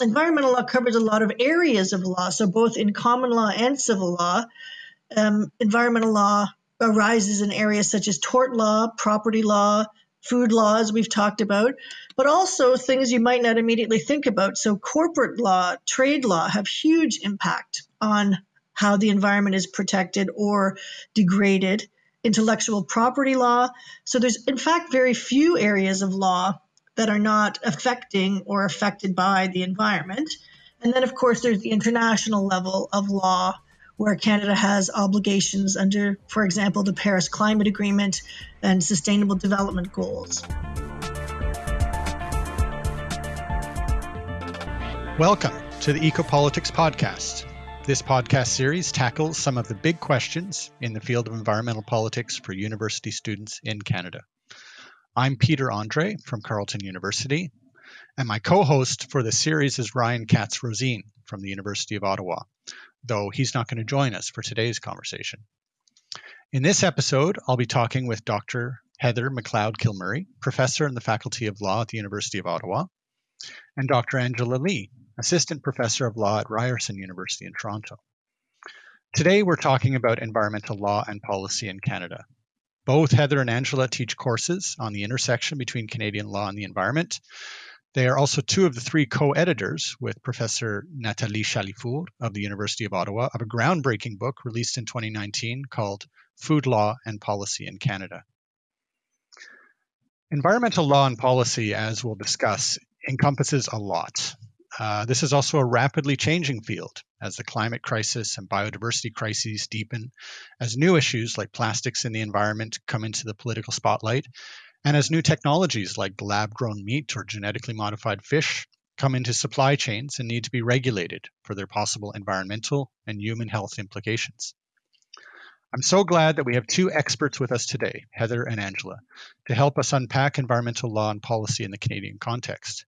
environmental law covers a lot of areas of law. So, both in common law and civil law, um, environmental law arises in areas such as tort law, property law, food laws we've talked about, but also things you might not immediately think about. So, corporate law, trade law have huge impact on how the environment is protected or degraded. Intellectual property law. So, there's in fact very few areas of law that are not affecting or affected by the environment. And then, of course, there's the international level of law where Canada has obligations under, for example, the Paris Climate Agreement and Sustainable Development Goals. Welcome to the Ecopolitics Podcast. This podcast series tackles some of the big questions in the field of environmental politics for university students in Canada. I'm Peter Andrée from Carleton University, and my co host for the series is Ryan Katz Rosene from the University of Ottawa though he's not going to join us for today's conversation. In this episode, I'll be talking with Dr. Heather McLeod Kilmurray, professor in the Faculty of Law at the University of Ottawa, and Dr. Angela Lee, assistant professor of law at Ryerson University in Toronto. Today, we're talking about environmental law and policy in Canada. Both Heather and Angela teach courses on the intersection between Canadian law and the environment, they are also two of the three co editors with Professor Nathalie Chalifour of the University of Ottawa of a groundbreaking book released in 2019 called Food Law and Policy in Canada. Environmental law and policy, as we'll discuss, encompasses a lot. Uh, this is also a rapidly changing field as the climate crisis and biodiversity crises deepen, as new issues like plastics in the environment come into the political spotlight, and as new technologies like lab grown meat or genetically modified fish come into supply chains and need to be regulated for their possible environmental and human health implications. I'm so glad that we have two experts with us today, Heather and Angela, to help us unpack environmental law and policy in the Canadian context.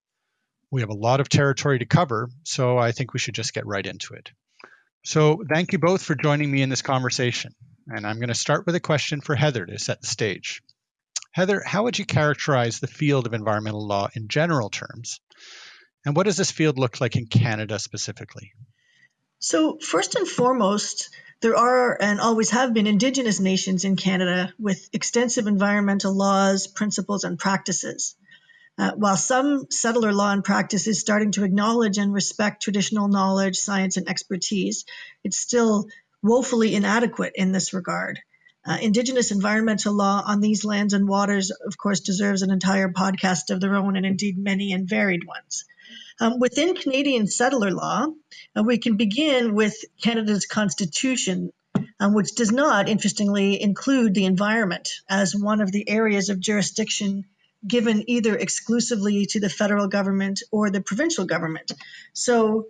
We have a lot of territory to cover, so I think we should just get right into it. So, thank you both for joining me in this conversation. And I'm going to start with a question for Heather to set the stage. Heather, how would you characterize the field of environmental law in general terms? And what does this field look like in Canada specifically? So, first and foremost, there are and always have been Indigenous nations in Canada with extensive environmental laws, principles, and practices. Uh, while some settler law and practice is starting to acknowledge and respect traditional knowledge, science, and expertise, it's still woefully inadequate in this regard. Uh, Indigenous environmental law on these lands and waters, of course, deserves an entire podcast of their own, and indeed many and varied ones. Um, within Canadian settler law, uh, we can begin with Canada's Constitution, um, which does not, interestingly, include the environment as one of the areas of jurisdiction given either exclusively to the federal government or the provincial government. So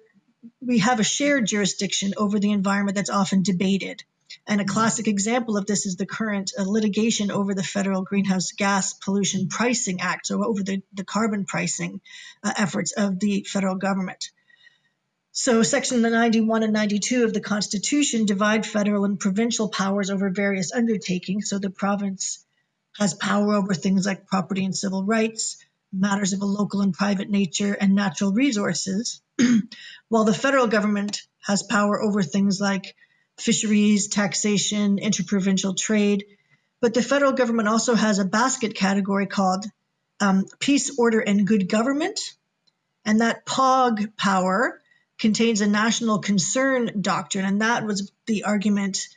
we have a shared jurisdiction over the environment that's often debated. And a classic example of this is the current uh, litigation over the Federal Greenhouse Gas Pollution Pricing Act, so over the, the carbon pricing uh, efforts of the federal government. So, Section 91 and 92 of the Constitution divide federal and provincial powers over various undertakings. So, the province has power over things like property and civil rights, matters of a local and private nature, and natural resources, while the federal government has power over things like fisheries, taxation, interprovincial trade. But the federal government also has a basket category called um, peace, order, and good government. And that POGG power contains a national concern doctrine. And that was the argument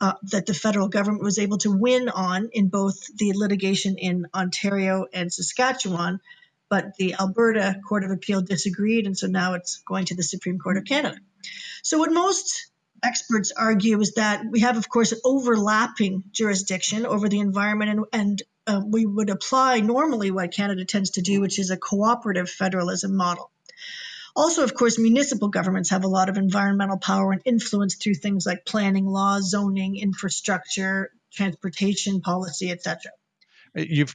uh, that the federal government was able to win on in both the litigation in Ontario and Saskatchewan. But the Alberta Court of Appeal disagreed. And so now it's going to the Supreme Court of Canada. So, what most experts argue is that we have, of course, an overlapping jurisdiction over the environment, and, and uh, we would apply normally what Canada tends to do, which is a cooperative federalism model. Also, of course, municipal governments have a lot of environmental power and influence through things like planning law, zoning, infrastructure, transportation policy, etc. Uh, you've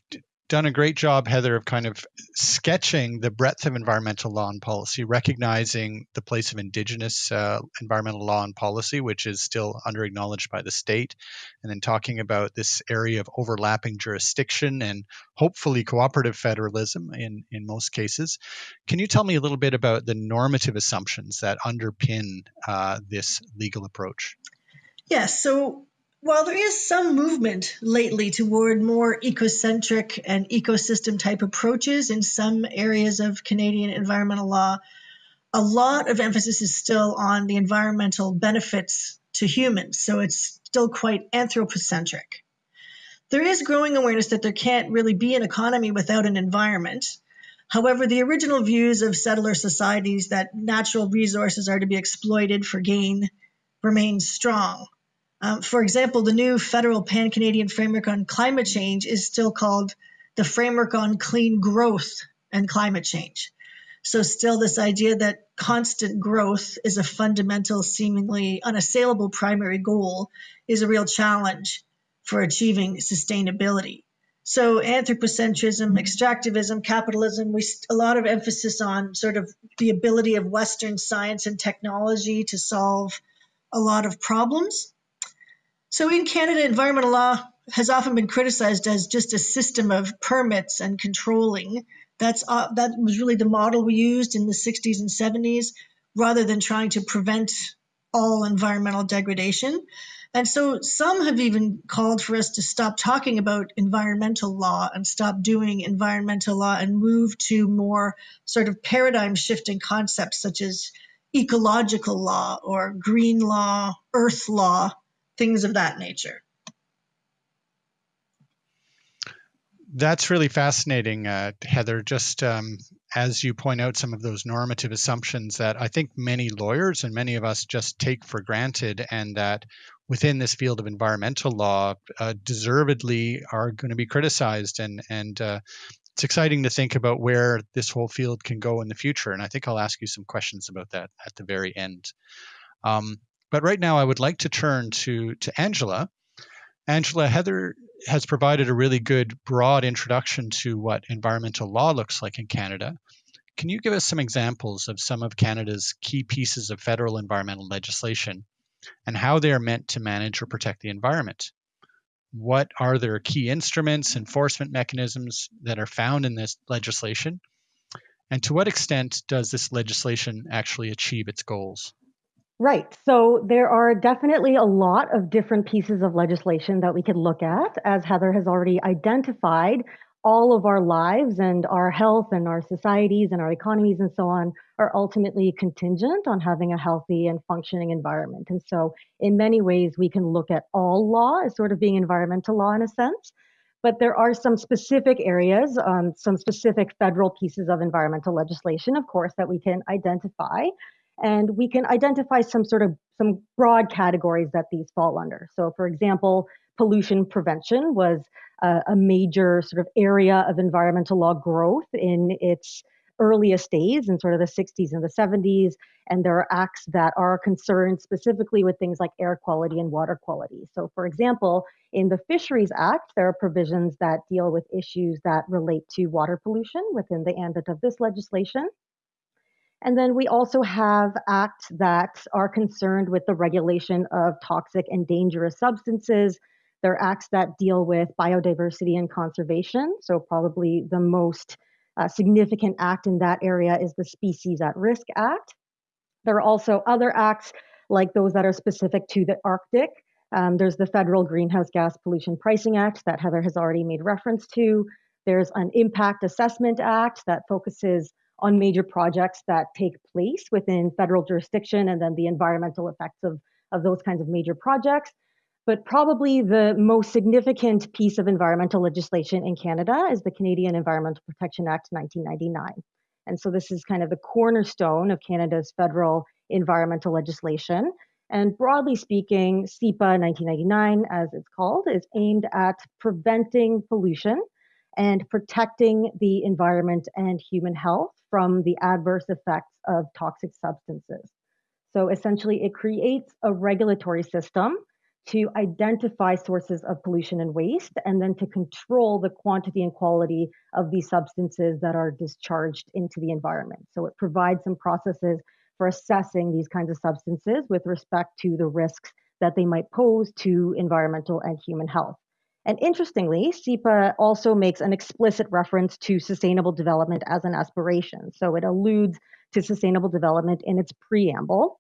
done a great job, Heather, of kind of sketching the breadth of environmental law and policy, recognizing the place of Indigenous uh, environmental law and policy, which is still under acknowledged by the state, and then talking about this area of overlapping jurisdiction and hopefully cooperative federalism in, in most cases. Can you tell me a little bit about the normative assumptions that underpin uh, this legal approach? Yes. So while there is some movement lately toward more ecocentric and ecosystem type approaches in some areas of Canadian environmental law, a lot of emphasis is still on the environmental benefits to humans. So it's still quite anthropocentric. There is growing awareness that there can't really be an economy without an environment. However, the original views of settler societies that natural resources are to be exploited for gain remain strong. Um, for example, the new federal pan Canadian framework on climate change is still called the Framework on Clean Growth and Climate Change. So, still, this idea that constant growth is a fundamental, seemingly unassailable primary goal is a real challenge for achieving sustainability. So, anthropocentrism, extractivism, capitalism, we a lot of emphasis on sort of the ability of Western science and technology to solve a lot of problems. So in Canada, environmental law has often been criticized as just a system of permits and controlling. That's uh, that was really the model we used in the 60s and 70s, rather than trying to prevent all environmental degradation. And so some have even called for us to stop talking about environmental law and stop doing environmental law and move to more sort of paradigm shifting concepts such as ecological law or green law, earth law, things of that nature. That's really fascinating, uh, Heather. Just um, as you point out, some of those normative assumptions that I think many lawyers and many of us just take for granted, and that within this field of environmental law, uh, deservedly are going to be criticized. And and uh, it's exciting to think about where this whole field can go in the future. And I think I'll ask you some questions about that at the very end. Um, but right now, I would like to turn to, to Angela. Angela, Heather has provided a really good broad introduction to what environmental law looks like in Canada. Can you give us some examples of some of Canada's key pieces of federal environmental legislation and how they are meant to manage or protect the environment? What are their key instruments, enforcement mechanisms that are found in this legislation? And to what extent does this legislation actually achieve its goals? Right. So there are definitely a lot of different pieces of legislation that we could look at. As Heather has already identified, all of our lives and our health and our societies and our economies and so on are ultimately contingent on having a healthy and functioning environment. And so, in many ways, we can look at all law as sort of being environmental law in a sense. But there are some specific areas, um, some specific federal pieces of environmental legislation, of course, that we can identify and we can identify some sort of some broad categories that these fall under. So, for example, pollution prevention was a, a major sort of area of environmental law growth in its earliest days in sort of the 60s and the 70s. And there are acts that are concerned specifically with things like air quality and water quality. So, for example, in the Fisheries Act, there are provisions that deal with issues that relate to water pollution within the ambit of this legislation. And then we also have acts that are concerned with the regulation of toxic and dangerous substances. There are acts that deal with biodiversity and conservation. So, probably the most uh, significant act in that area is the Species at Risk Act. There are also other acts like those that are specific to the Arctic. Um, there's the Federal Greenhouse Gas Pollution Pricing Act that Heather has already made reference to. There's an Impact Assessment Act that focuses on major projects that take place within federal jurisdiction and then the environmental effects of, of those kinds of major projects. But probably the most significant piece of environmental legislation in Canada is the Canadian Environmental Protection Act 1999. And so this is kind of the cornerstone of Canada's federal environmental legislation. And broadly speaking, CEPA 1999, as it's called, is aimed at preventing pollution and protecting the environment and human health from the adverse effects of toxic substances. So essentially, it creates a regulatory system to identify sources of pollution and waste, and then to control the quantity and quality of these substances that are discharged into the environment. So it provides some processes for assessing these kinds of substances with respect to the risks that they might pose to environmental and human health. And interestingly, CEPA also makes an explicit reference to sustainable development as an aspiration. So it alludes to sustainable development in its preamble.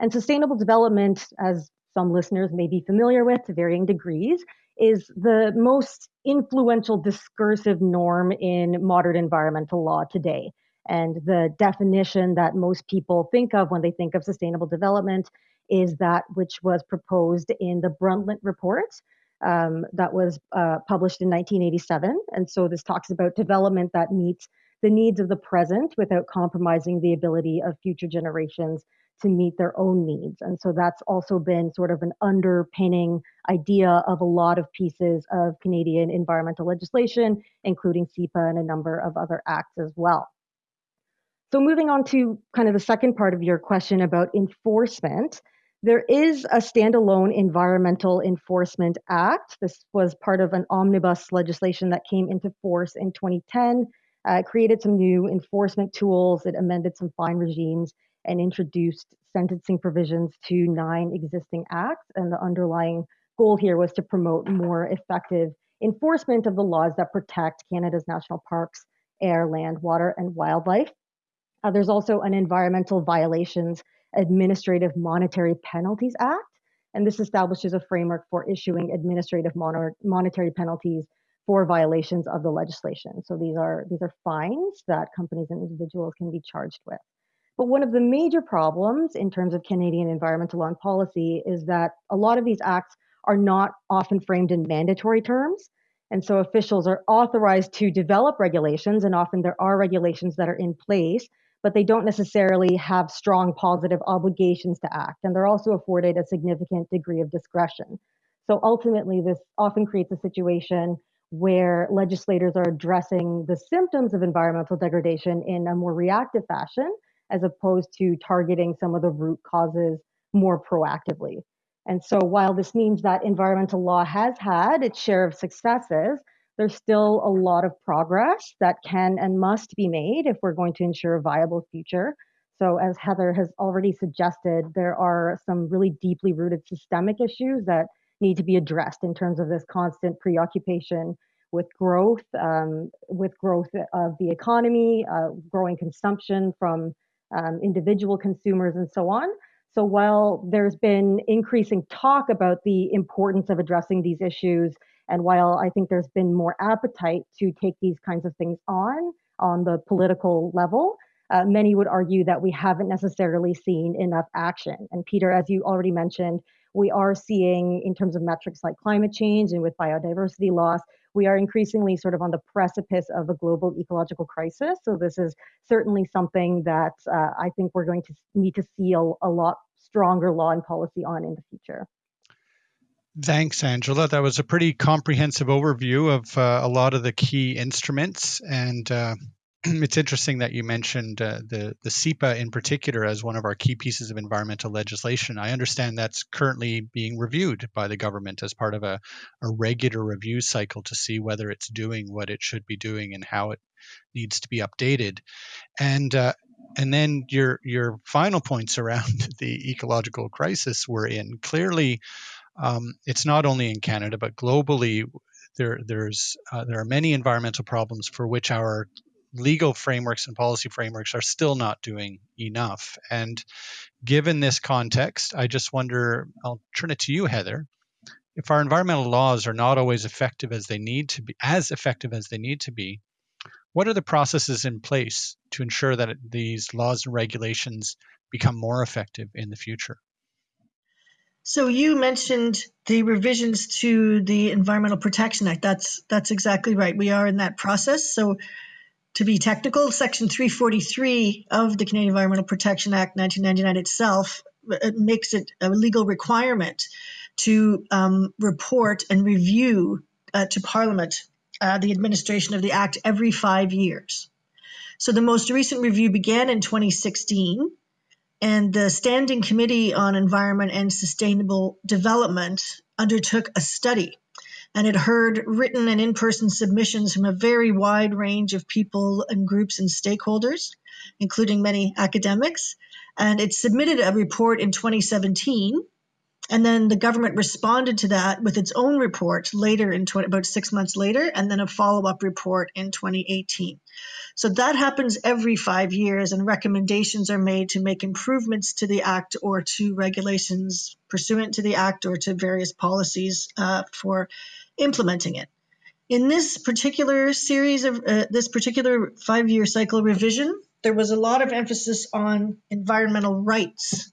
And sustainable development, as some listeners may be familiar with to varying degrees, is the most influential discursive norm in modern environmental law today. And the definition that most people think of when they think of sustainable development is that which was proposed in the Brundtland Report um, that was uh, published in 1987. And so this talks about development that meets the needs of the present without compromising the ability of future generations to meet their own needs. And so that's also been sort of an underpinning idea of a lot of pieces of Canadian environmental legislation, including CEPA and a number of other acts as well. So, moving on to kind of the second part of your question about enforcement, there is a standalone Environmental Enforcement Act. This was part of an omnibus legislation that came into force in 2010. Uh, it created some new enforcement tools, it amended some fine regimes, and introduced sentencing provisions to nine existing acts. And the underlying goal here was to promote more effective enforcement of the laws that protect Canada's national parks, air, land, water, and wildlife. Uh, there's also an Environmental Violations Administrative Monetary Penalties Act, and this establishes a framework for issuing administrative monetary penalties for violations of the legislation. So these are these are fines that companies and individuals can be charged with. But one of the major problems in terms of Canadian environmental law and policy is that a lot of these acts are not often framed in mandatory terms. And so officials are authorized to develop regulations, and often there are regulations that are in place but they don't necessarily have strong positive obligations to act. And they're also afforded a significant degree of discretion. So ultimately, this often creates a situation where legislators are addressing the symptoms of environmental degradation in a more reactive fashion, as opposed to targeting some of the root causes more proactively. And so, while this means that environmental law has had its share of successes, there's still a lot of progress that can and must be made if we're going to ensure a viable future. So, as Heather has already suggested, there are some really deeply rooted systemic issues that need to be addressed in terms of this constant preoccupation with growth, um, with growth of the economy, uh, growing consumption from um, individual consumers, and so on. So, while there's been increasing talk about the importance of addressing these issues and while I think there's been more appetite to take these kinds of things on on the political level, uh, many would argue that we haven't necessarily seen enough action. And Peter, as you already mentioned, we are seeing in terms of metrics like climate change and with biodiversity loss, we are increasingly sort of on the precipice of a global ecological crisis. So this is certainly something that uh, I think we're going to need to see a, a lot stronger law and policy on in the future. Thanks, Angela. That was a pretty comprehensive overview of uh, a lot of the key instruments. And uh, it's interesting that you mentioned uh, the, the CEPA in particular as one of our key pieces of environmental legislation. I understand that's currently being reviewed by the government as part of a, a regular review cycle to see whether it's doing what it should be doing and how it needs to be updated. And uh, and then your your final points around the ecological crisis we're in clearly um, it's not only in Canada, but globally, there, there's, uh, there are many environmental problems for which our legal frameworks and policy frameworks are still not doing enough. And given this context, I just wonder I'll turn it to you, Heather. If our environmental laws are not always effective as they need to be, as effective as they need to be, what are the processes in place to ensure that these laws and regulations become more effective in the future? So you mentioned the revisions to the Environmental Protection Act. That's that's exactly right. We are in that process. So to be technical, Section 343 of the Canadian Environmental Protection Act 1999 itself it makes it a legal requirement to um, report and review uh, to Parliament uh, the administration of the Act every five years. So the most recent review began in 2016 And the Standing Committee on Environment and Sustainable Development undertook a study and it heard written and in person submissions from a very wide range of people and groups and stakeholders, including many academics. And it submitted a report in 2017. And then the government responded to that with its own report later in 20, about six months later, and then a follow up report in 2018. So that happens every five years, and recommendations are made to make improvements to the Act or to regulations pursuant to the Act or to various policies uh, for implementing it. In this particular series of uh, this particular five year cycle revision, there was a lot of emphasis on environmental rights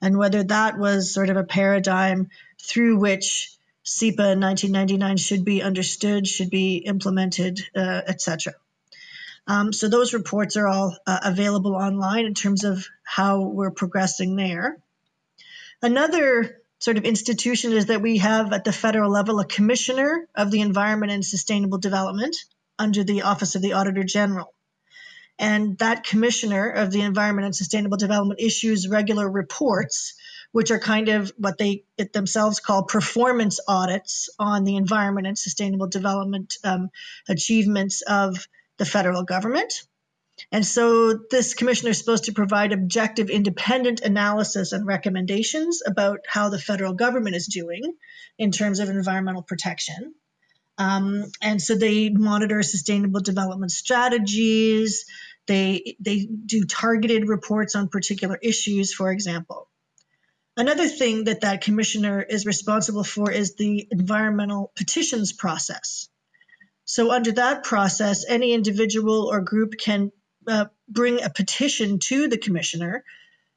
and whether that was sort of a paradigm through which CEPA in 1999 should be understood, should be implemented, uh, etc. Um, so those reports are all uh, available online in terms of how we're progressing there. Another sort of institution is that we have at the federal level a commissioner of the environment and sustainable development under the office of the auditor general and that commissioner of the environment and sustainable development issues regular reports which are kind of what they themselves call performance audits on the environment and sustainable development um, achievements of the federal government and so this commissioner is supposed to provide objective, independent analysis and recommendations about how the federal government is doing in terms of environmental protection. Um, and so they monitor sustainable development strategies. They, they do targeted reports on particular issues, for example. Another thing that that commissioner is responsible for is the environmental petitions process. So, under that process, any individual or group can uh, bring a petition to the commissioner,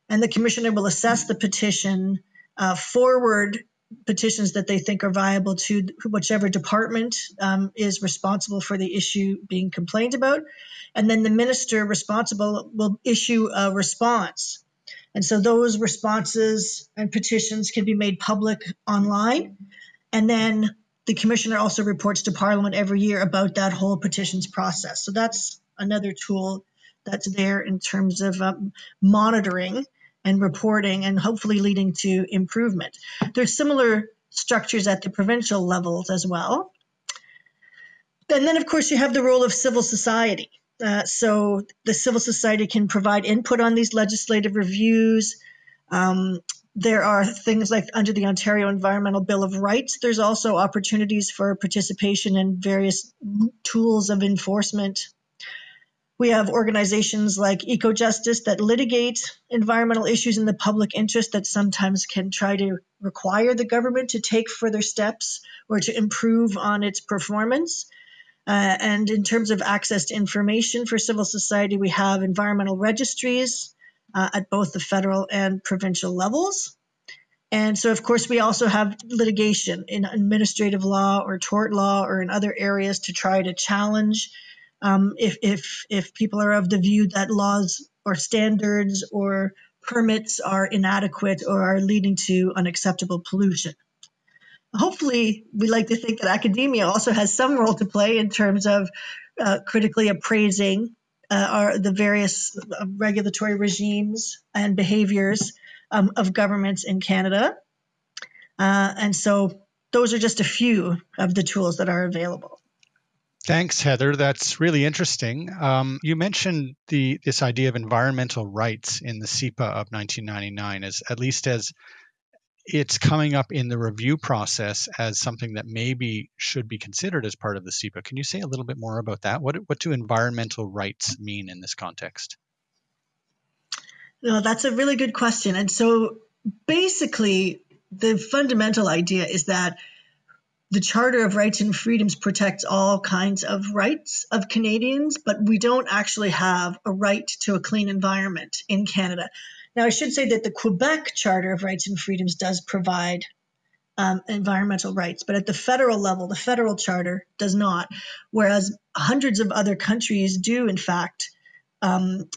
and the commissioner will assess the petition, uh, forward petitions that they think are viable to whichever department um, is responsible for the issue being complained about, and then the minister responsible will issue a response. And so those responses and petitions can be made public online. And then the commissioner also reports to Parliament every year about that whole petitions process. So that's another tool that's there in terms of um, monitoring and reporting and hopefully leading to improvement. There's similar structures at the provincial levels as well. And then, of course, you have the role of civil society. Uh, so the civil society can provide input on these legislative reviews. Um, there are things like under the Ontario Environmental Bill of Rights, there's also opportunities for participation in various tools of enforcement we have organizations like EcoJustice that litigate environmental issues in the public interest that sometimes can try to require the government to take further steps or to improve on its performance. Uh, and in terms of access to information for civil society, we have environmental registries uh, at both the federal and provincial levels. And so, of course, we also have litigation in administrative law or tort law or in other areas to try to challenge um, if, if, if people are of the view that laws or standards or permits are inadequate or are leading to unacceptable pollution. Hopefully, we like to think that academia also has some role to play in terms of uh, critically appraising uh, our, the various uh, regulatory regimes and behaviors um, of governments in Canada. Uh, and so, those are just a few of the tools that are available. Thanks, Heather. That's really interesting. Um, you mentioned the this idea of environmental rights in the CEPA of 1999 as at least as it's coming up in the review process as something that maybe should be considered as part of the CEPA. Can you say a little bit more about that? What what do environmental rights mean in this context? No, that's a really good question. And so basically, the fundamental idea is that the Charter of Rights and Freedoms protects all kinds of rights of Canadians, but we don't actually have a right to a clean environment in Canada. Now, I should say that the Quebec Charter of Rights and Freedoms does provide um, environmental rights, but at the federal level, the federal charter does not, whereas hundreds of other countries do, in fact, um,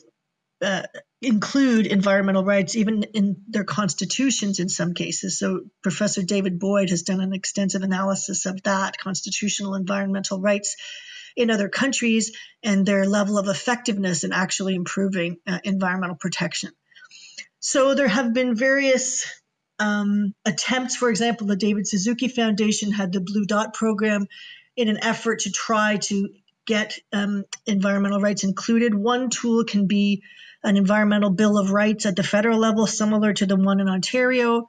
uh, include environmental rights even in their constitutions in some cases. So, Professor David Boyd has done an extensive analysis of that constitutional environmental rights in other countries and their level of effectiveness in actually improving uh, environmental protection. So there have been various um, attempts. For example, the David Suzuki Foundation had the Blue Dot program in an effort to try to get um, environmental rights included. One tool can be an environmental bill of rights at the federal level, similar to the one in Ontario.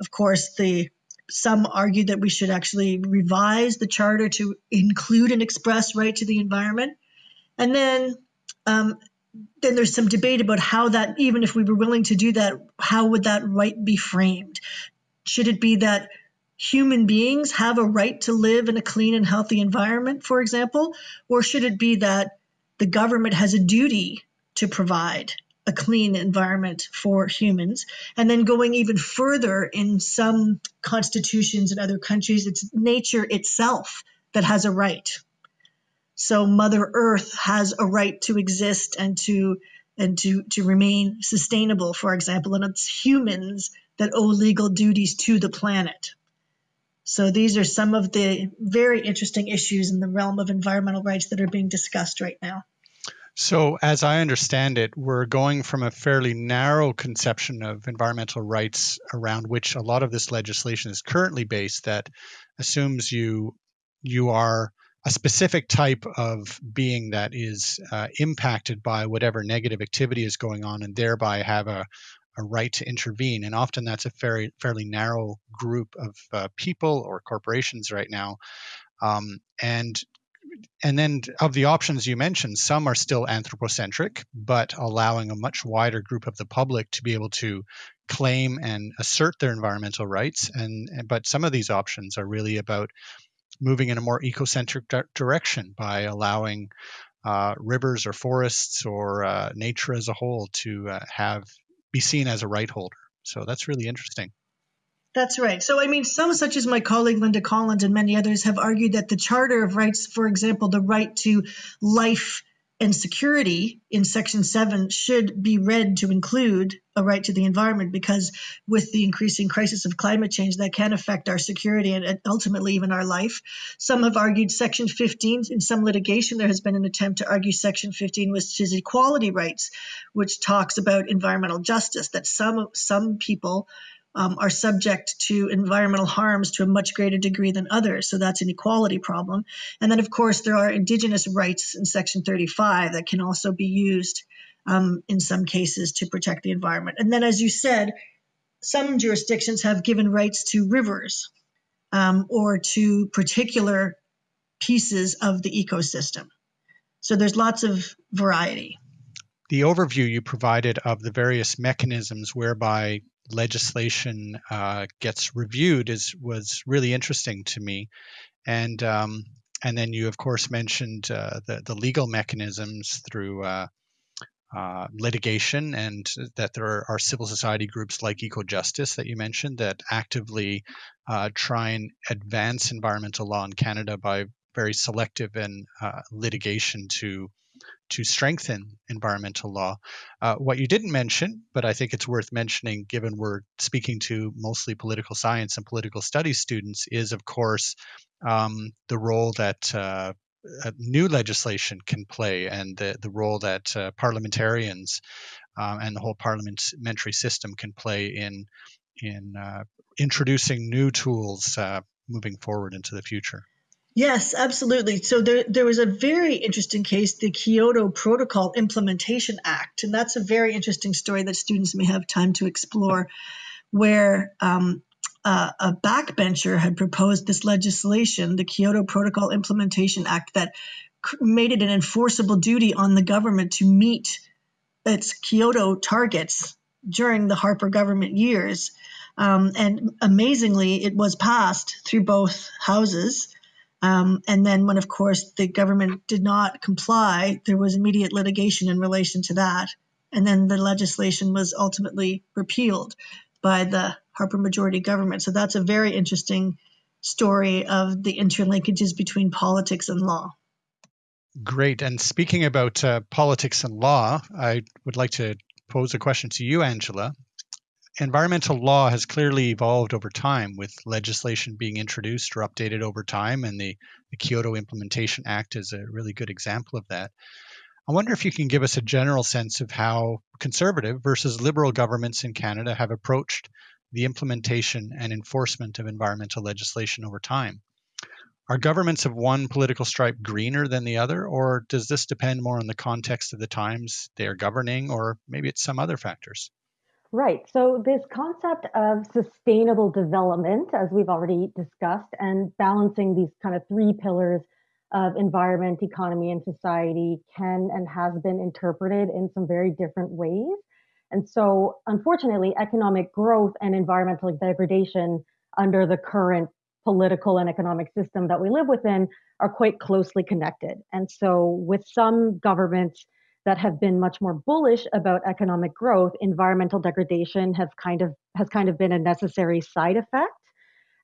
Of course, the some argue that we should actually revise the charter to include an express right to the environment. And then um, then there's some debate about how that, even if we were willing to do that, how would that right be framed? Should it be that human beings have a right to live in a clean and healthy environment, for example? Or should it be that the government has a duty to provide a clean environment for humans? And then going even further, in some constitutions in other countries, it's nature itself that has a right so Mother Earth has a right to exist and to and to to remain sustainable, for example, and it's humans that owe legal duties to the planet. So these are some of the very interesting issues in the realm of environmental rights that are being discussed right now. So, as I understand it, we're going from a fairly narrow conception of environmental rights around which a lot of this legislation is currently based that assumes you you are a specific type of being that is uh, impacted by whatever negative activity is going on and thereby have a, a right to intervene. And often that's a very fairly narrow group of uh, people or corporations right now. Um, and and then of the options you mentioned, some are still anthropocentric, but allowing a much wider group of the public to be able to claim and assert their environmental rights. And but some of these options are really about moving in a more ecocentric di- direction by allowing uh, rivers or forests or uh, nature as a whole to uh, have be seen as a right holder. So that's really interesting. That's right. So, I mean, some, such as my colleague Lynda Collins and many others, have argued that the Charter of Rights, for example, the right to life and security in Section 7 should be read to include a right to the environment because, with the increasing crisis of climate change, that can affect our security and ultimately even our life. Some have argued Section 15. In some litigation, there has been an attempt to argue Section 15, which is equality rights, which talks about environmental justice, that some, some people um, are subject to environmental harms to a much greater degree than others. So that's an equality problem. And then, of course, there are indigenous rights in Section 35 that can also be used um, in some cases to protect the environment. And then, as you said, some jurisdictions have given rights to rivers um, or to particular pieces of the ecosystem. So there's lots of variety. The overview you provided of the various mechanisms whereby legislation uh, gets reviewed is was really interesting to me, and um, and then you of course mentioned uh, the the legal mechanisms through. Uh, uh litigation and that there are, civil society groups like EcoJustice that you mentioned that actively uh, try and advance environmental law in Canada by very selective and litigation to to strengthen environmental law. Uh, what you didn't mention, but I think it's worth mentioning given we're speaking to mostly political science and political studies students, is of course um, the role that uh, new legislation can play and the, the role that uh, parliamentarians um, and the whole parliamentary system can play in in uh, introducing new tools uh, moving forward into the future. Yes, absolutely. So there, there was a very interesting case, the Kyoto Protocol Implementation Act, and that's a very interesting story that students may have time to explore, where um, uh, a backbencher had proposed this legislation, the Kyoto Protocol Implementation Act, that made it an enforceable duty on the government to meet its Kyoto targets during the Harper government years. Um, and amazingly, it was passed through both houses. Um, and then, when of course the government did not comply, there was immediate litigation in relation to that. And then the legislation was ultimately repealed by the Harper majority government. So that's a very interesting story of the interlinkages between politics and law. Great. And speaking about uh, politics and law, I would like to pose a question to you, Angela environmental law has clearly evolved over time with legislation being introduced or updated over time, and the, the Kyoto Implementation Act is a really good example of that. I wonder if you can give us a general sense of how conservative versus liberal governments in Canada have approached the implementation and enforcement of environmental legislation over time. Are governments of one political stripe greener than the other, or does this depend more on the context of the times they are governing, or maybe it's some other factors? Right. So, this concept of sustainable development, as we've already discussed, and balancing these kind of three pillars of environment, economy, and society can and has been interpreted in some very different ways. And so, unfortunately, economic growth and environmental degradation under the current political and economic system that we live within are quite closely connected. And so, with some governments that have been much more bullish about economic growth, environmental degradation have kind of has kind of been a necessary side effect.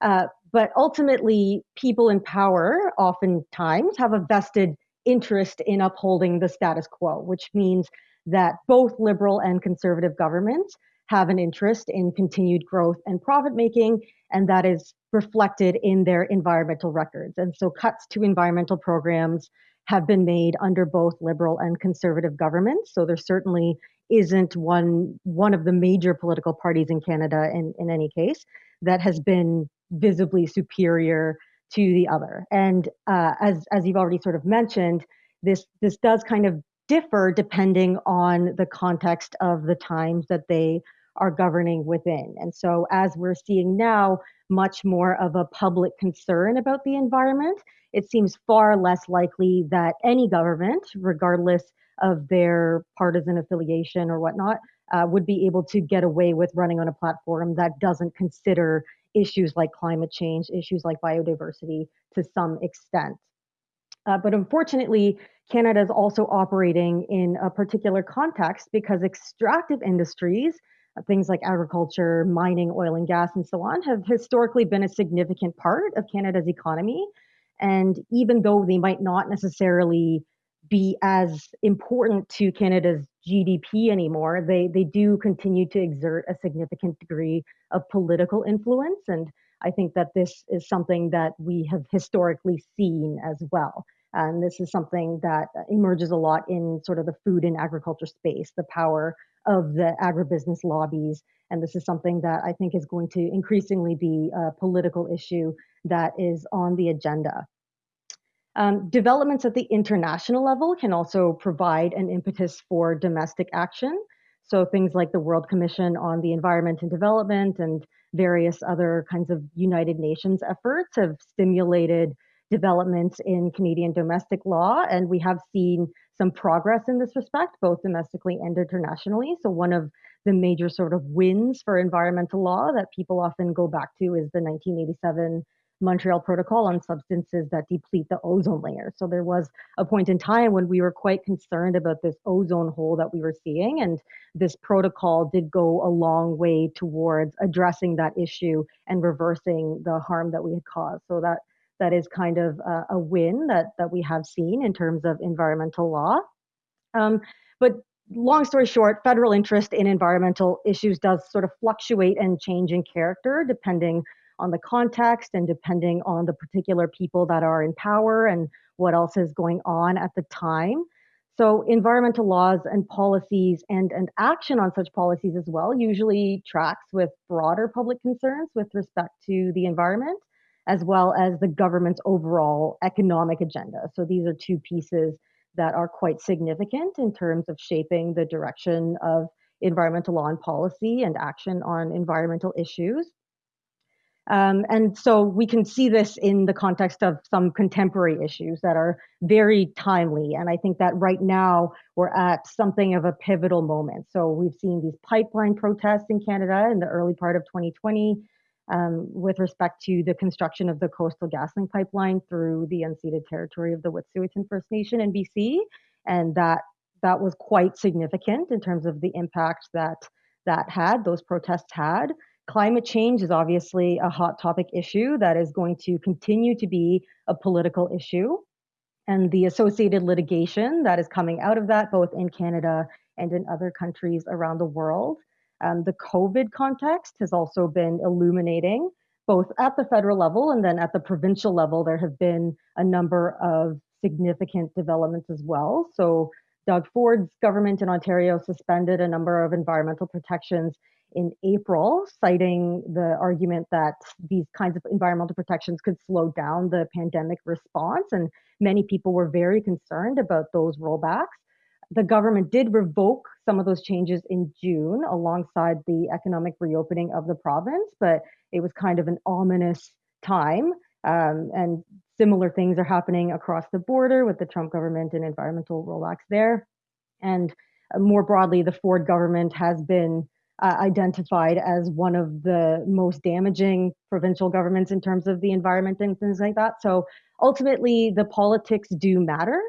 Uh, but ultimately, people in power oftentimes have a vested interest in upholding the status quo, which means that both liberal and conservative governments have an interest in continued growth and profit making, and that is reflected in their environmental records. And so cuts to environmental programs have been made under both liberal and conservative governments. So there certainly isn't one one of the major political parties in Canada in, in any case that has been visibly superior to the other. And uh, as as you've already sort of mentioned, this this does kind of differ depending on the context of the times that they are governing within. And so, as we're seeing now, much more of a public concern about the environment, it seems far less likely that any government, regardless of their partisan affiliation or whatnot, uh, would be able to get away with running on a platform that doesn't consider issues like climate change, issues like biodiversity to some extent. Uh, but unfortunately, Canada is also operating in a particular context because extractive industries, things like agriculture, mining, oil and gas, and so on, have historically been a significant part of Canada's economy. And even though they might not necessarily be as important to Canada's GDP anymore, they, they do continue to exert a significant degree of political influence. And I think that this is something that we have historically seen as well. And this is something that emerges a lot in sort of the food and agriculture space, the power of the agribusiness lobbies. And this is something that I think is going to increasingly be a political issue that is on the agenda. Um, developments at the international level can also provide an impetus for domestic action. So things like the World Commission on the Environment and Development and various other kinds of United Nations efforts have stimulated developments in Canadian domestic law, and we have seen some progress in this respect, both domestically and internationally. So, one of the major sort of wins for environmental law that people often go back to is the 1987 Montreal Protocol on substances that deplete the ozone layer. So there was a point in time when we were quite concerned about this ozone hole that we were seeing, and this protocol did go a long way towards addressing that issue and reversing the harm that we had caused. So that that is kind of a, a win that that we have seen in terms of environmental law. Um, but long story short, federal interest in environmental issues does sort of fluctuate and change in character depending on the context and depending on the particular people that are in power and what else is going on at the time. So, environmental laws and policies and, and action on such policies as well usually tracks with broader public concerns with respect to the environment as well as the government's overall economic agenda. So these are two pieces that are quite significant in terms of shaping the direction of environmental law and policy and action on environmental issues. Um, and so we can see this in the context of some contemporary issues that are very timely. And I think that right now we're at something of a pivotal moment. So we've seen these pipeline protests in Canada in the early part of 2020 um, with respect to the construction of the Coastal GasLink pipeline through the unceded territory of the Wet'suwet'en First Nation in BC, and that that was quite significant in terms of the impact that that had those protests had. Climate change is obviously a hot topic issue that is going to continue to be a political issue. And the associated litigation that is coming out of that, both in Canada and in other countries around the world, um, the COVID context has also been illuminating, both at the federal level and then at the provincial level. There have been a number of significant developments as well. So Doug Ford's government in Ontario suspended a number of environmental protections in April, citing the argument that these kinds of environmental protections could slow down the pandemic response. And many people were very concerned about those rollbacks. The government did revoke some of those changes in June alongside the economic reopening of the province, but it was kind of an ominous time. Um, and similar things are happening across the border with the Trump government and environmental rollbacks there. And uh, more broadly, the Ford government has been uh, identified as one of the most damaging provincial governments in terms of the environment and things like that. So ultimately, the politics do matter,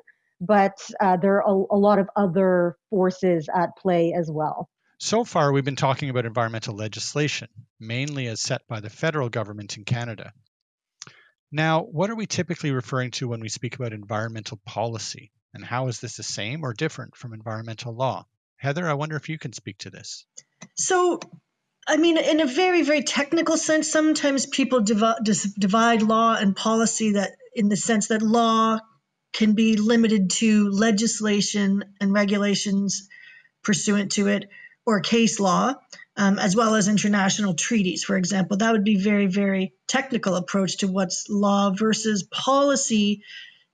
but uh, there are a, a lot of other forces at play as well. So far, we've been talking about environmental legislation, mainly as set by the federal government in Canada. Now, what are we typically referring to when we speak about environmental policy? And how is this the same or different from environmental law? Heather, I wonder if you can speak to this. So, I mean, in a very, very technical sense, sometimes people divide, divide law and policy that in the sense that law can be limited to legislation and regulations pursuant to it or case law, um, as well as international treaties, for example. That would be very, very technical approach to what's law versus policy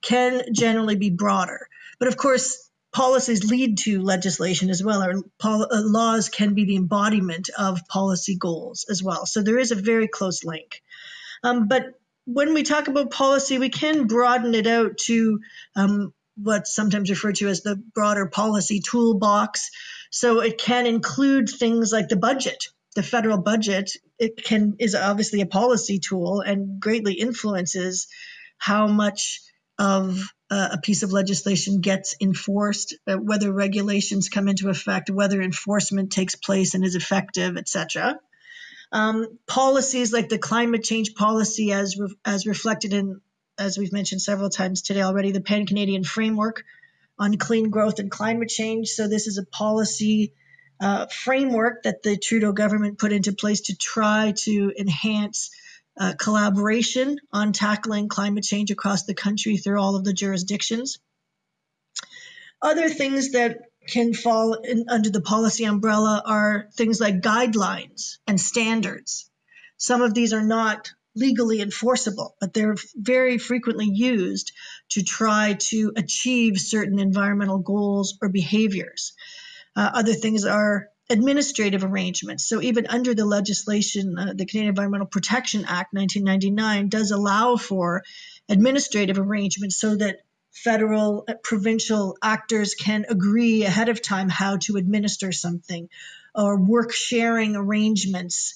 can generally be broader. But of course, policies lead to legislation as well, or uh, laws can be the embodiment of policy goals as well. So there is a very close link. Um, but when we talk about policy, we can broaden it out to um, what's sometimes referred to as the broader policy toolbox. So it can include things like the budget. The federal budget it can is obviously a policy tool and greatly influences how much of uh, a piece of legislation gets enforced, uh, whether regulations come into effect, whether enforcement takes place and is effective, etc. Um, policies like the climate change policy, as re- as reflected in, as we've mentioned several times today already, the Pan Canadian Framework on Clean Growth and Climate Change. So this is a policy uh, framework that the Trudeau government put into place to try to enhance uh, collaboration on tackling climate change across the country through all of the jurisdictions. Other things that can fall in, under the policy umbrella are things like guidelines and standards. Some of these are not legally enforceable, but they're very frequently used to try to achieve certain environmental goals or behaviors. Uh, other things are administrative arrangements. So even under the legislation, uh, the Canadian Environmental Protection Act 1999 does allow for administrative arrangements so that federal, uh, provincial actors can agree ahead of time how to administer something or work sharing arrangements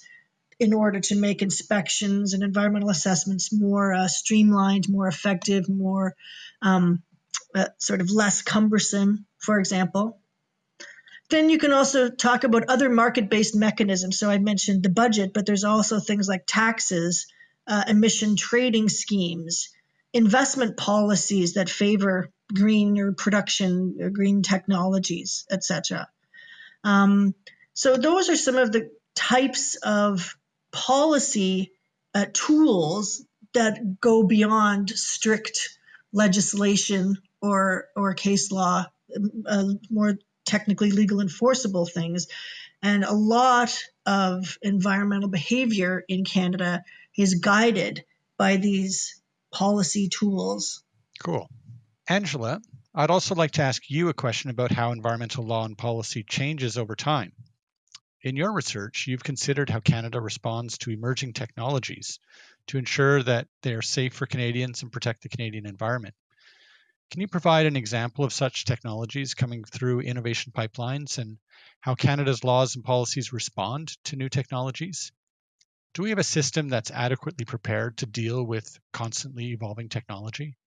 in order to make inspections and environmental assessments more uh, streamlined, more effective, more um, uh, sort of less cumbersome, for example. Then you can also talk about other market based mechanisms. So I mentioned the budget, but there's also things like taxes, uh, emission trading schemes, investment policies that favor greener production, or green technologies, etc. Um, so those are some of the types of policy uh, tools that go beyond strict legislation or or case law, uh, more technically legal enforceable things. And a lot of environmental behavior in Canada is guided by these policy tools. Cool. Angela, I'd also like to ask you a question about how environmental law and policy changes over time. In your research, you've considered how Canada responds to emerging technologies to ensure that they are safe for Canadians and protect the Canadian environment. Can you provide an example of such technologies coming through innovation pipelines and how Canada's laws and policies respond to new technologies? Do we have a system that's adequately prepared to deal with constantly evolving technology?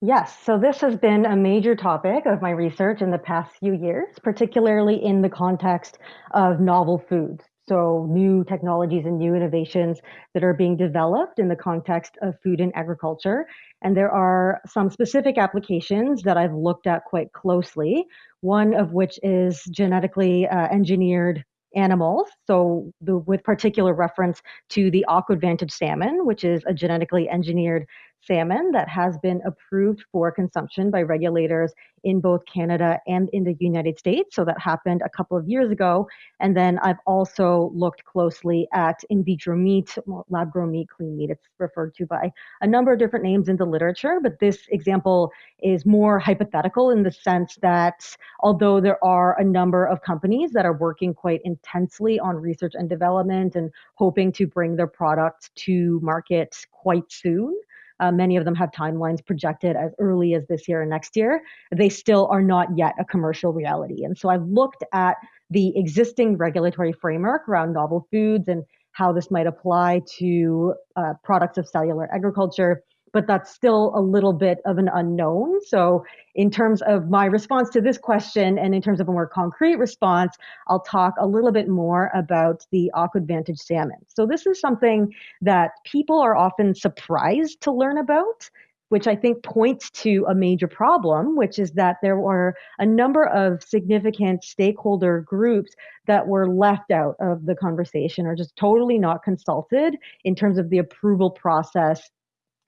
Yes, so this has been a major topic of my research in the past few years, particularly in the context of novel foods. So, new technologies and new innovations that are being developed in the context of food and agriculture. And there are some specific applications that I've looked at quite closely, one of which is genetically uh, engineered animals. So, the, with particular reference to the AquAdvantage salmon, which is a genetically engineered salmon that has been approved for consumption by regulators in both Canada and in the United States. So that happened a couple of years ago. And then I've also looked closely at in vitro meat, lab grown meat, clean meat. It's referred to by a number of different names in the literature, but this example is more hypothetical in the sense that although there are a number of companies that are working quite intensely on research and development and hoping to bring their products to market quite soon, uh, many of them have timelines projected as early as this year and next year. They still are not yet a commercial reality. And so I've looked at the existing regulatory framework around novel foods and how this might apply to uh, products of cellular agriculture but that's still a little bit of an unknown. So, in terms of my response to this question and in terms of a more concrete response, I'll talk a little bit more about the AquAdvantage salmon. So, this is something that people are often surprised to learn about. Which I think points to a major problem, which is that there were a number of significant stakeholder groups that were left out of the conversation or just totally not consulted in terms of the approval process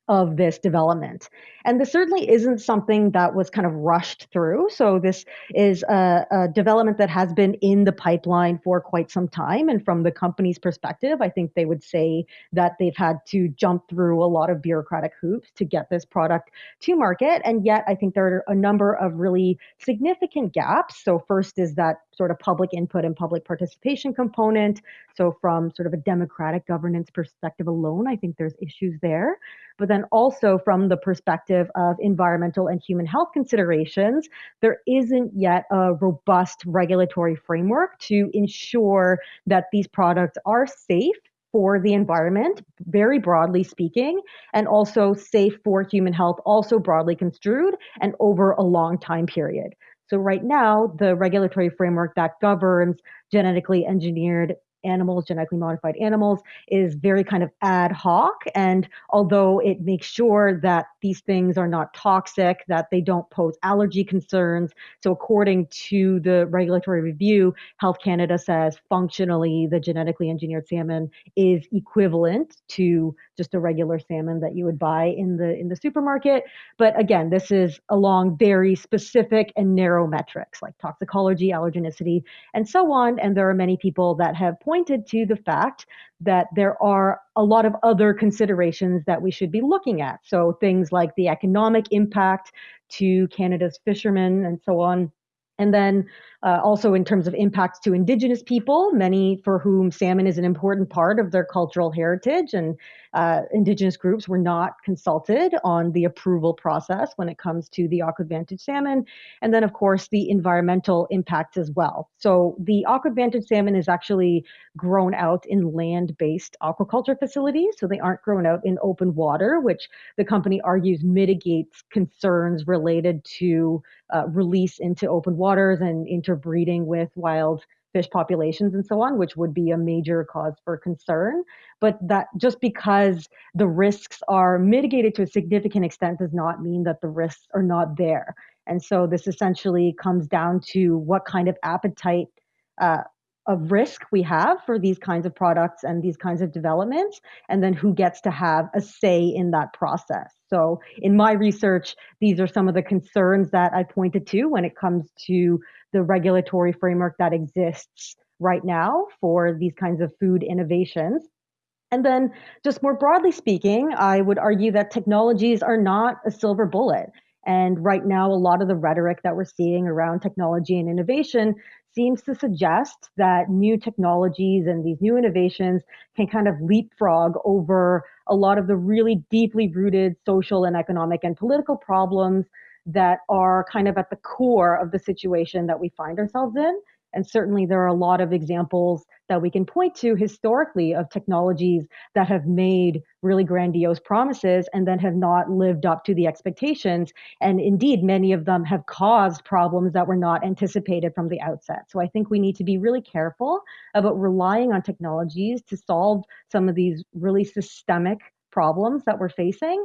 of this development. And this certainly isn't something that was kind of rushed through. So, this is a, a, development that has been in the pipeline for quite some time. And from the company's perspective, I think they would say that they've had to jump through a lot of bureaucratic hoops to get this product to market. And yet, I think there are a number of really significant gaps. So, first is that sort of public input and public participation component. So, from sort of a democratic governance perspective alone, I think there's issues there but then also from the perspective of environmental and human health considerations, there isn't yet a robust regulatory framework to ensure that these products are safe for the environment, very broadly speaking, and also safe for human health, also broadly construed, and over a long time period. So, right now, the regulatory framework that governs genetically engineered animals, genetically modified animals, is very kind of ad hoc. And although it makes sure that these things are not toxic, that they don't pose allergy concerns. So, according to the regulatory review, Health Canada says functionally the genetically engineered salmon is equivalent to just a regular salmon that you would buy in the in the supermarket. But again, this is along very specific and narrow metrics like toxicology, allergenicity, and so on. And there are many people that have pointed to the fact that there are a lot of other considerations that we should be looking at. So things like the economic impact to Canada's fishermen and so on. And then uh, also in terms of impacts to Indigenous people, many for whom salmon is an important part of their cultural heritage, and uh, Indigenous groups were not consulted on the approval process when it comes to the AquAdvantage salmon. And then, of course, the environmental impacts as well. So the AquAdvantage salmon is actually grown out in land-based aquaculture facilities, so they aren't grown out in open water, which the company argues mitigates concerns related to uh, release into open waters and interbreeding with wild fish populations and so on, which would be a major cause for concern. But that just because the risks are mitigated to a significant extent does not mean that the risks are not there. And so this essentially comes down to what kind of appetite uh, of risk we have for these kinds of products and these kinds of developments, and then who gets to have a say in that process. So, in my research, these are some of the concerns that I pointed to when it comes to the regulatory framework that exists right now for these kinds of food innovations. And then, just more broadly speaking, I would argue that technologies are not a silver bullet. And right now, a lot of the rhetoric that we're seeing around technology and innovation seems to suggest that new technologies and these new innovations can kind of leapfrog over a lot of the really deeply rooted social and economic and political problems that are kind of at the core of the situation that we find ourselves in. And certainly, there are a lot of examples that we can point to historically of technologies that have made really grandiose promises and then have not lived up to the expectations. And indeed, many of them have caused problems that were not anticipated from the outset. So I think we need to be really careful about relying on technologies to solve some of these really systemic problems that we're facing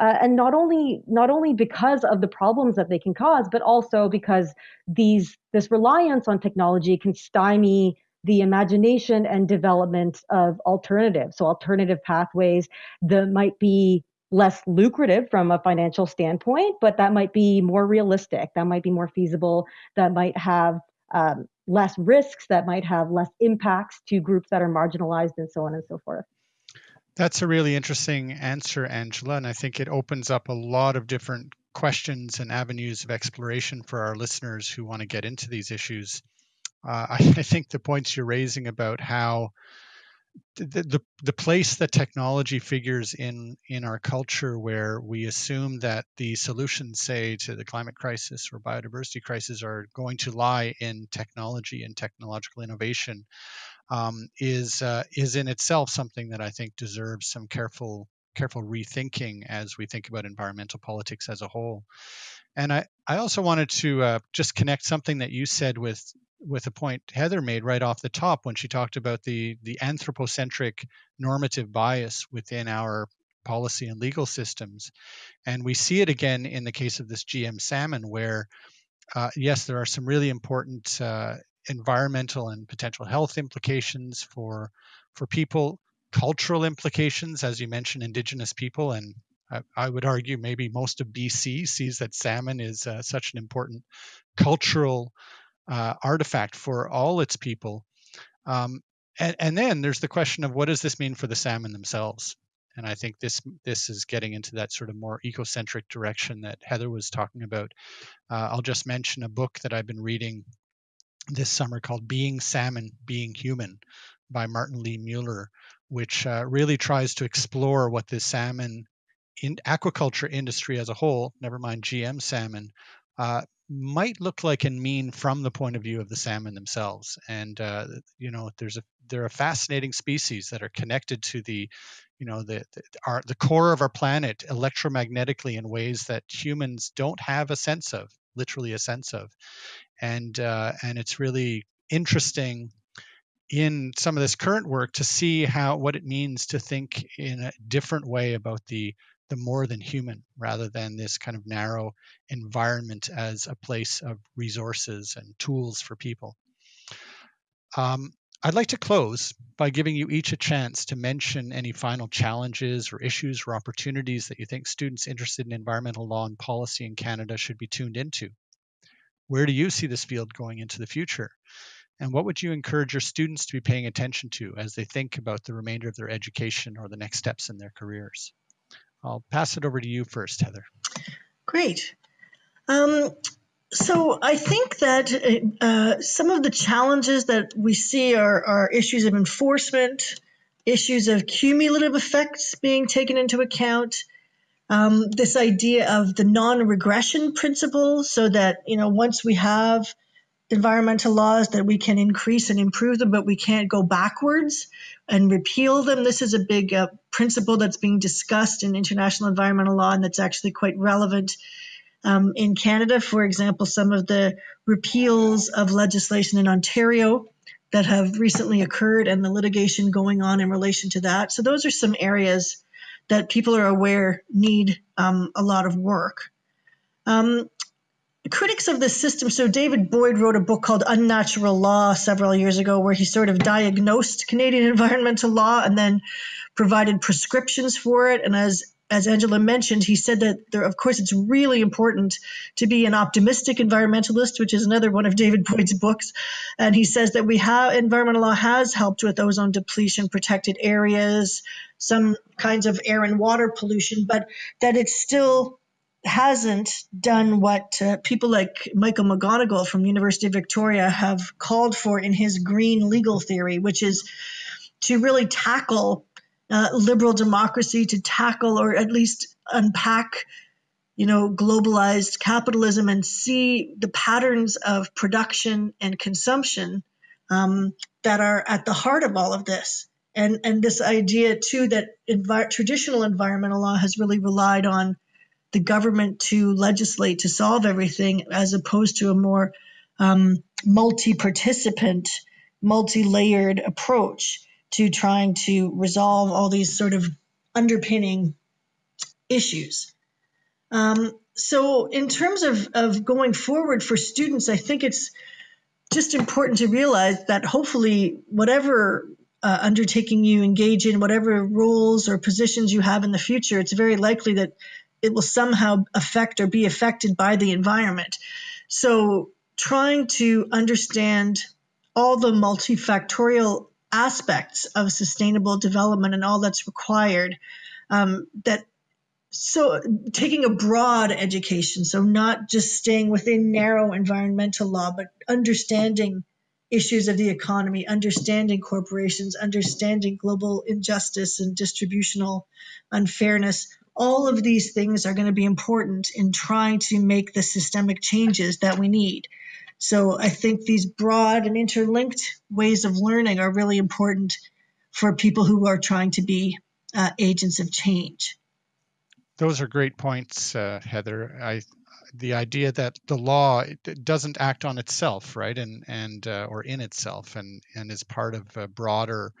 uh, and not only not only because of the problems that they can cause, but also because these this reliance on technology can stymie the imagination and development of alternatives. So alternative pathways that might be less lucrative from a financial standpoint, but that might be more realistic. That might be more feasible. That might have um, less risks. That might have less impacts to groups that are marginalized, and so on and so forth. That's a really interesting answer, Angela, and I think it opens up a lot of different questions and avenues of exploration for our listeners who want to get into these issues. Uh, I, I, think the points you're raising about how the, the, the place that technology figures in in our culture where we assume that the solutions say to the climate crisis or biodiversity crisis are going to lie in technology and technological innovation um, is uh, is in itself something that I think deserves some careful careful rethinking as we think about environmental politics as a whole. And I, I also wanted to uh, just connect something that you said with with a point Heather made right off the top when she talked about the the anthropocentric normative bias within our policy and legal systems. And we see it again in the case of this GM salmon, where uh, yes, there are some really important uh, environmental and potential health implications for for people, cultural implications, as you mentioned, Indigenous people, and I, I would argue maybe most of BC sees that salmon is uh, such an important cultural uh, artifact for all its people. Um, and, and then there's the question of what does this mean for the salmon themselves? And I think this this is getting into that sort of more ecocentric direction that Heather was talking about. Uh, I'll just mention a book that I've been reading this summer called Being Salmon, Being Human by Martin Lee Mueller, which uh, really tries to explore what the salmon in aquaculture industry as a whole, never mind GM salmon, uh, might look like and mean from the point of view of the salmon themselves. And uh, you know, there's a they're a fascinating species that are connected to the, you know, the the, our, the core of our planet electromagnetically in ways that humans don't have a sense of, literally a sense of and uh, and it's really interesting in some of this current work to see how what it means to think in a different way about the the more than human rather than this kind of narrow environment as a place of resources and tools for people. Um, I'd like to close by giving you each a chance to mention any final challenges or issues or opportunities that you think students interested in environmental law and policy in Canada should be tuned into. Where do you see this field going into the future? And what would you encourage your students to be paying attention to as they think about the remainder of their education or the next steps in their careers? I'll pass it over to you first, Heather. Great. Um, so I think that uh, some of the challenges that we see are, are issues of enforcement, issues of cumulative effects being taken into account, um, this idea of the non-regression principle so that you know once we have environmental laws that we can increase and improve them but we can't go backwards and repeal them. This is a big uh, principle that's being discussed in international environmental law and that's actually quite relevant um, in canada. For example some of the repeals of legislation in ontario that have recently occurred and the litigation going on in relation to that. So those are some areas that people are aware need um, a lot of work. Um, critics of the system, so David Boyd wrote a book called Unnatural Law several years ago, where he sort of diagnosed Canadian environmental law and then provided prescriptions for it. And as as Angela mentioned, he said that there, of course, it's really important to be an optimistic environmentalist, which is another one of David Boyd's books. And he says that we have environmental law has helped with ozone depletion, protected areas, some kinds of air and water pollution, but that it still hasn't done what uh, people like Michael M'Gonigle from University of Victoria have called for in his green legal theory, which is to really tackle uh, liberal democracy to tackle or at least unpack you know globalized capitalism and see the patterns of production and consumption um, that are at the heart of all of this. And and this idea too that envi- traditional environmental law has really relied on the government to legislate to solve everything as opposed to a more um, multi-participant multi-layered approach to trying to resolve all these sort of underpinning issues. Um, so, in terms of, of going forward for students, I think it's just important to realize that hopefully, whatever uh, undertaking you engage in, whatever roles or positions you have in the future, it's very likely that it will somehow affect or be affected by the environment. So, trying to understand all the multifactorial aspects of sustainable development and all that's required um, that so taking a broad education so not just staying within narrow environmental law but understanding issues of the economy understanding corporations understanding global injustice and distributional unfairness all of these things are going to be important in trying to make the systemic changes that we need so I think these broad and interlinked ways of learning are really important for people who are trying to be uh, agents of change. Those are great points, uh, Heather. I, the idea that the law doesn't act on itself, right, and and uh, or in itself, and and is part of a broader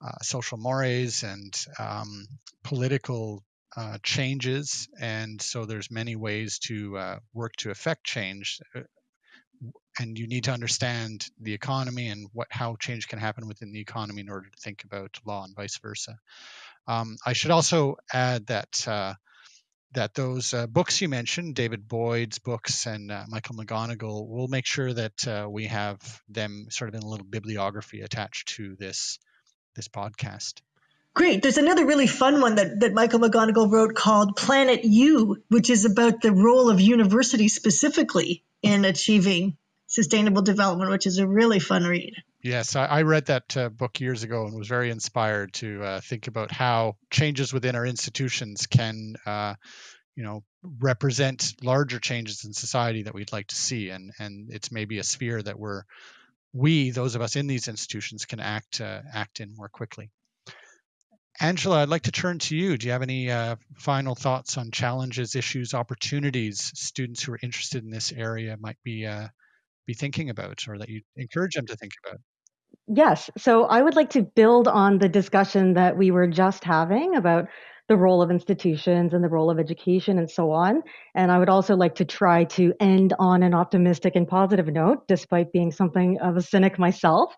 uh, social mores and um, political uh, changes, and so there's many ways to uh, work to affect change and you need to understand the economy and what how change can happen within the economy in order to think about law and vice versa. Um, I should also add that uh, that those uh, books you mentioned, David Boyd's books and uh, Michael M'Gonigle, we'll make sure that uh, we have them sort of in a little bibliography attached to this this podcast. Great. There's another really fun one that, that Michael M'Gonigle wrote called Planet U, which is about the role of university specifically in achieving sustainable development, which is a really fun read. Yes, I, read that uh, book years ago and was very inspired to uh, think about how changes within our institutions can, uh, you know, represent larger changes in society that we'd like to see, and and it's maybe a sphere that we're we, those of us in these institutions, can act uh, act in more quickly. Angela, I'd like to turn to you. Do you have any uh, final thoughts on challenges, issues, opportunities students who are interested in this area might be uh, be thinking about or that you encourage them to think about? Yes. So I would like to build on the discussion that we were just having about the role of institutions and the role of education and so on. And I would also like to try to end on an optimistic and positive note, despite being something of a cynic myself.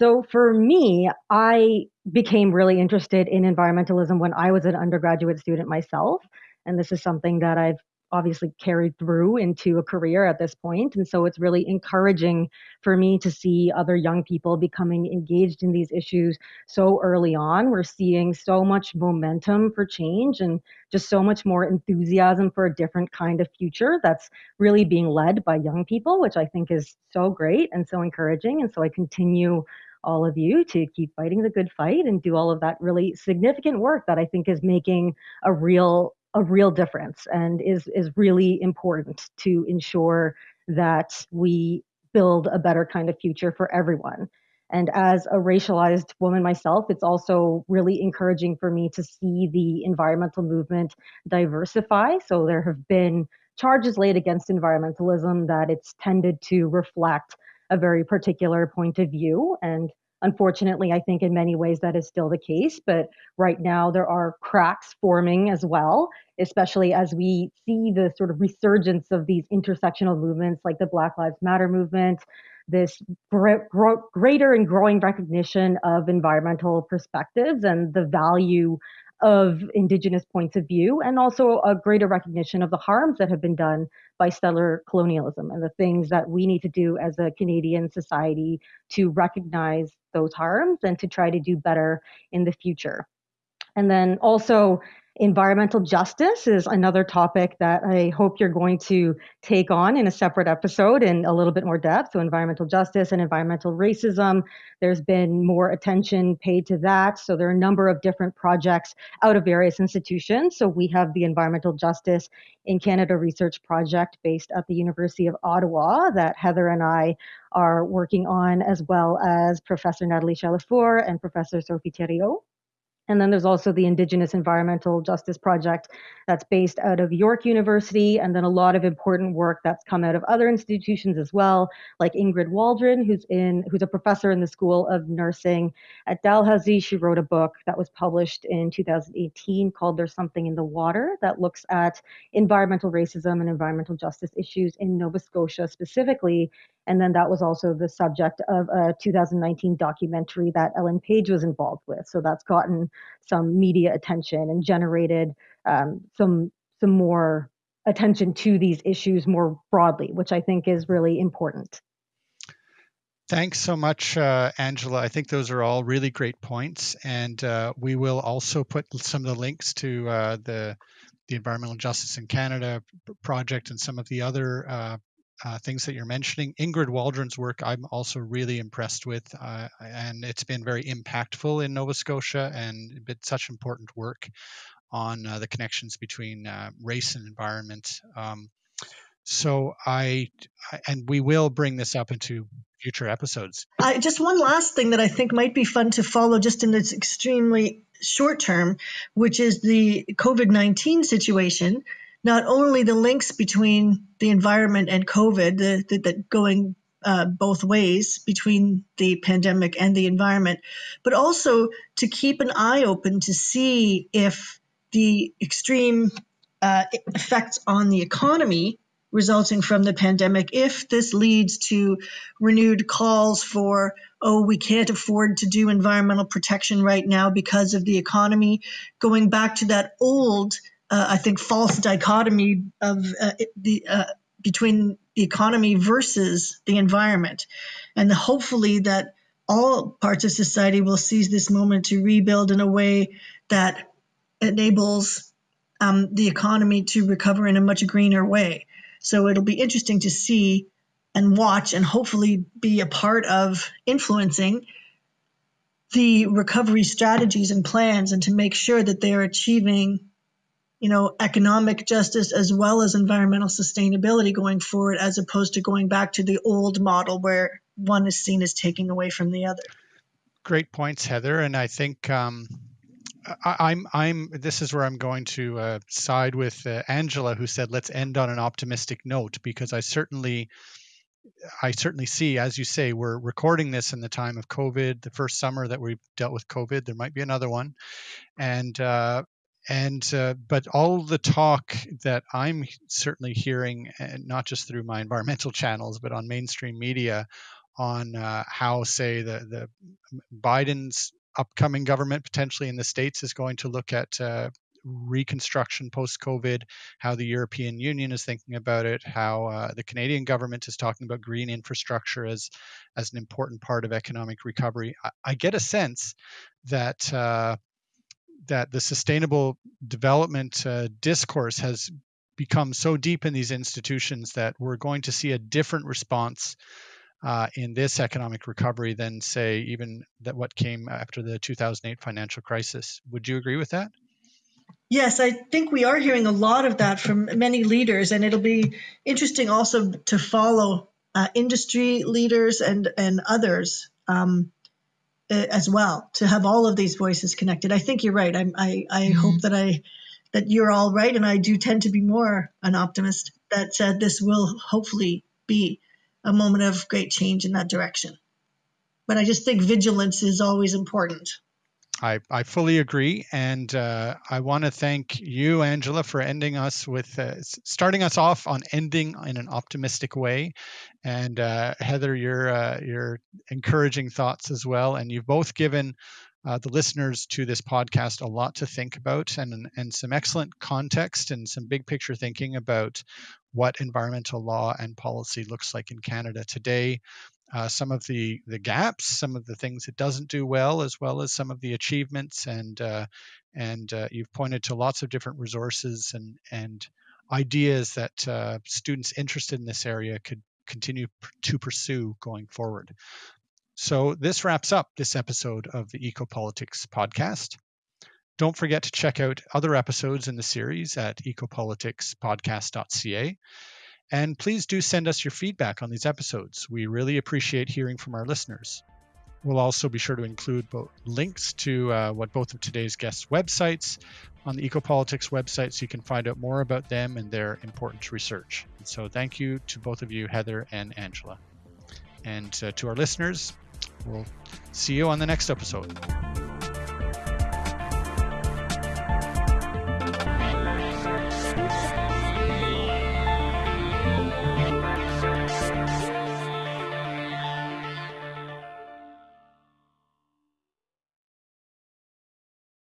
So for me, I became really interested in environmentalism when I was an undergraduate student myself. And this is something that I've obviously carried through into a career at this point. And so it's really encouraging for me to see other young people becoming engaged in these issues so early on. We're seeing so much momentum for change and just so much more enthusiasm for a different kind of future that's really being led by young people, which I think is so great and so encouraging. And so I continue all of you to keep fighting the good fight and do all of that really significant work that I think is making a real a real difference and is is really important to ensure that we build a better kind of future for everyone. And as a racialized woman myself, it's also really encouraging for me to see the environmental movement diversify. So there have been charges laid against environmentalism that it's tended to reflect a very particular point of view. And Unfortunately, I think in many ways that is still the case, but right now there are cracks forming as well, especially as we see the sort of resurgence of these intersectional movements like the Black Lives Matter movement, this greater and growing recognition of environmental perspectives and the value of indigenous points of view and also a greater recognition of the harms that have been done by settler colonialism and the things that we need to do as a Canadian society to recognize those harms and to try to do better in the future. And then also Environmental justice is another topic that I hope you're going to take on in a separate episode in a little bit more depth. So, environmental justice and environmental racism, there's been more attention paid to that. So, there are a number of different projects out of various institutions. So, we have the Environmental Justice in Canada Research Project based at the University of Ottawa that Heather and I are working on, as well as Professor Nathalie Chalifour and Professor Sophie Thériault. And then there's also the Indigenous Environmental Justice Project that's based out of York University, and then a lot of important work that's come out of other institutions as well, like Ingrid Waldron, who's in who's a professor in the School of Nursing at Dalhousie. She wrote a book that was published in 2018 called "There's Something in the Water" that looks at environmental racism and environmental justice issues in Nova Scotia specifically, And then that was also the subject of a 2019 documentary that Ellen Page was involved with. So that's gotten some media attention and generated um, some some more attention to these issues more broadly, which I think is really important. Thanks so much, uh, Angela. I think those are all really great points, and uh, we will also put some of the links to uh, the the Environmental Justice in Canada project and some of the other uh, uh, things that you're mentioning. Ingrid Waldron's work, I'm also really impressed with, uh, and it's been very impactful in Nova Scotia and been such important work on the connections between race and environment. Um, so I, and we will bring this up into future episodes. I, just one last thing that I think might be fun to follow just in this extremely short term, which is the COVID 19 situation. Not only the links between the environment and COVID, the, the, the going uh, both ways between the pandemic and the environment, but also to keep an eye open to see if the extreme uh, effects on the economy resulting from the pandemic, if this leads to renewed calls for, oh, we can't afford to do environmental protection right now because of the economy, going back to that old, uh, I think, false dichotomy of uh, the uh, between the economy versus the environment, and hopefully that all parts of society will seize this moment to rebuild in a way that enables um, the economy to recover in a much greener way. So it'll be interesting to see and watch and hopefully be a part of influencing the recovery strategies and plans and to make sure that they're achieving you know economic justice as well as environmental sustainability going forward as opposed to going back to the old model where one is seen as taking away from the other great points heather and i think um, I, am I'm, I'm. This is where I'm going to uh, side with uh, Angela, who said, "Let's end on an optimistic note," because I certainly, I certainly see, as you say, we're recording this in the time of COVID, the first summer that we dealt with COVID. There might be another one, and uh, and uh, but all the talk that I'm certainly hearing, and not just through my environmental channels, but on mainstream media, on uh, how, say, the the Biden's upcoming government potentially in the states is going to look at uh, reconstruction post COVID, how the European Union is thinking about it, how uh, the Canadian government is talking about green infrastructure as as an important part of economic recovery. I, I get a sense that uh, that the sustainable development uh, discourse has become so deep in these institutions that we're going to see a different response uh, in this economic recovery than, say, even that what came after the 2008 financial crisis. Would you agree with that? Yes, I think we are hearing a lot of that from many leaders, and it'll be interesting also to follow uh, industry leaders and and others um, as well to have all of these voices connected. I think you're right. I'm, i I mm-hmm. hope that I that you're all right, and I do tend to be more an optimist that uh, this will hopefully be a moment of great change in that direction. But I just think vigilance is always important. I, I fully agree. And uh, I want to thank you, Angela, for ending us with uh, starting us off on ending in an optimistic way. And uh, Heather, your, uh, your encouraging thoughts as well. And you've both given uh, the listeners to this podcast a lot to think about and, and some excellent context and some big picture thinking about what environmental law and policy looks like in Canada today. Uh, some of the the gaps, some of the things it doesn't do well, as well as some of the achievements, and uh, and uh, you've pointed to lots of different resources and and ideas that uh, students interested in this area could continue to pursue going forward. So this wraps up this episode of the Ecopolitics podcast. Don't forget to check out other episodes in the series at ecopoliticspodcast.ca. And please do send us your feedback on these episodes. We really appreciate hearing from our listeners. We'll also be sure to include both links to uh, what both of today's guests' websites on the Ecopolitics website so you can find out more about them and their important research. And so thank you to both of you, Heather and Angela. And uh, to our listeners, We'll see you on the next episode.